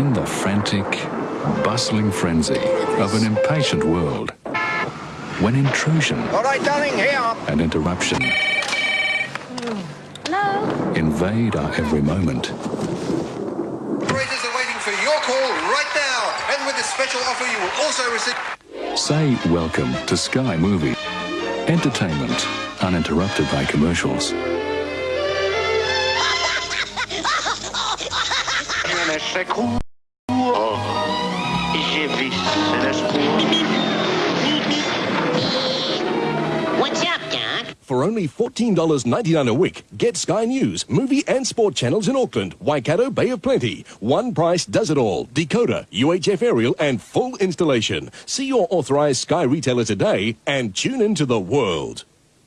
In the frantic, bustling frenzy of an impatient world, when intrusion All right, darling, here. and interruption Hello? invade our every moment, Operators are waiting for your call right now. And with this special offer, you will also receive. say welcome to Sky Movie. Entertainment uninterrupted by commercials. J'ai vu. What's up, Doc? For only $14.99 a week, get Sky News, movie and sport channels in Auckland, Waikato, Bay of Plenty. One price does it all. Decoder, UHF aerial, and full installation. See your authorized Sky retailer today and tune into the world.